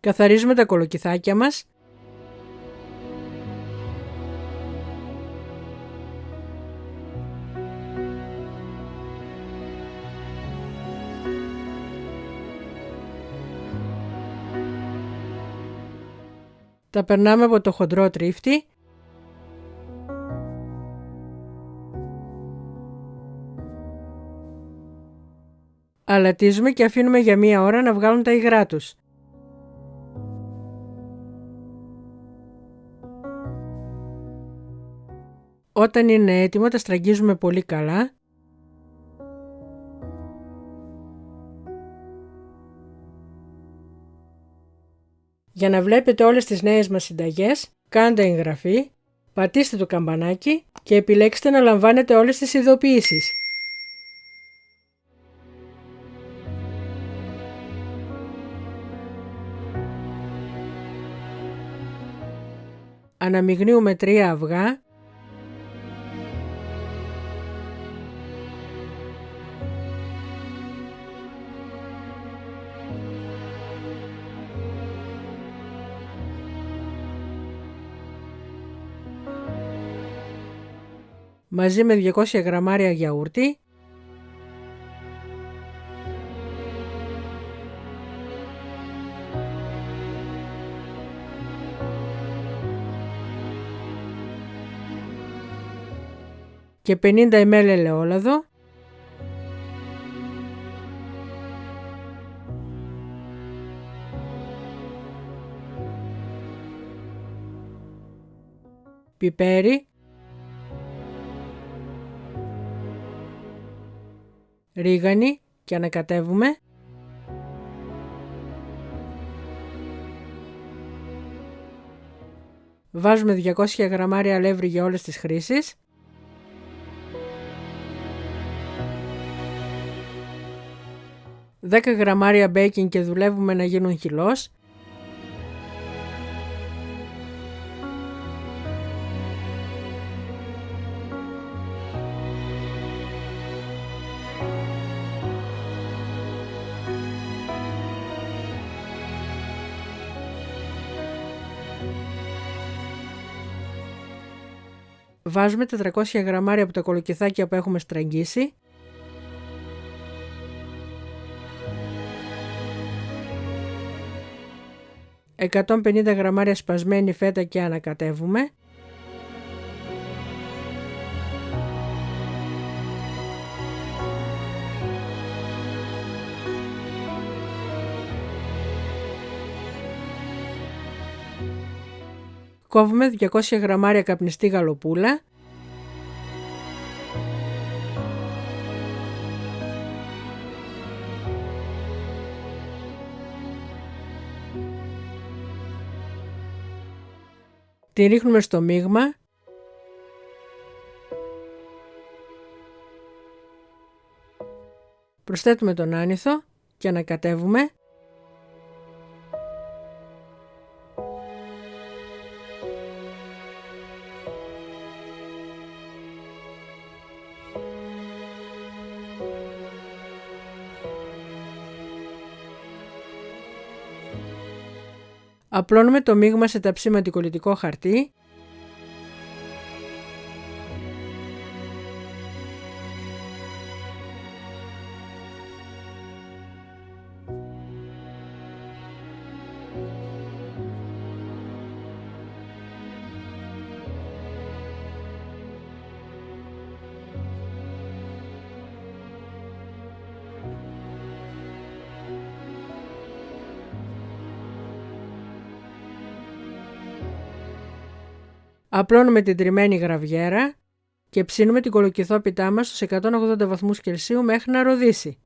Καθαρίζουμε τα κολοκυθάκια μας. Τα περνάμε από το χοντρό τρίφτη Αλατίζουμε και αφήνουμε για μία ώρα να βγάλουν τα υγρά τους. Όταν είναι έτοιμο τα στραγγίζουμε πολύ καλά Για να βλέπετε όλες τις νέες μας συνταγές, κάντε εγγραφή, πατήστε το καμπανάκι και επιλέξτε να λαμβάνετε όλες τις ειδοποιήσεις. Αναμειγνύουμε τρία αυγά. Μαζί με 200 γραμμάρια γιαούρτι, και 50 ml ελαιόλαδο, πιπέρι, ρίγανη και ανακατεύουμε. Βάζουμε 200 γραμμάρια αλεύρι για όλες τις χρήσεις. Δέκα γραμμάρια baking και δουλεύουμε να γίνουν χυλός. Βάζουμε 400 γραμμάρια από τα κολοκυθάκια που έχουμε στραγγίσει. ...150 γραμμάρια σπασμένη φέτα και ανακατεύουμε. Κόβουμε 200 γραμμάρια καπνιστή γαλοπούλα. Τη ρίχνουμε στο μείγμα. Προσθέτουμε τον άνηθο και ανακατεύουμε. Απλώνουμε το μείγμα σε ταψίμα κολλητικό χαρτί Απλώνουμε την τριμμένη γραβιέρα και ψήνουμε την κολοκυθόπιτά μας στους 180 βαθμούς Κελσίου μέχρι να ροδίσει.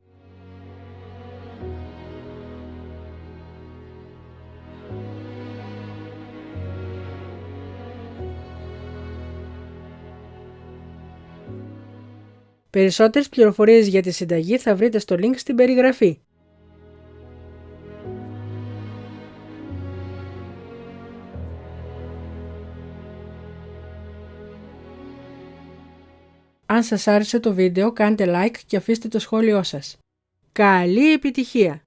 Περισσότερες πληροφορίες για τη συνταγή θα βρείτε στο link στην περιγραφή. Αν σας άρεσε το βίντεο κάντε like και αφήστε το σχόλιο σας. Καλή επιτυχία!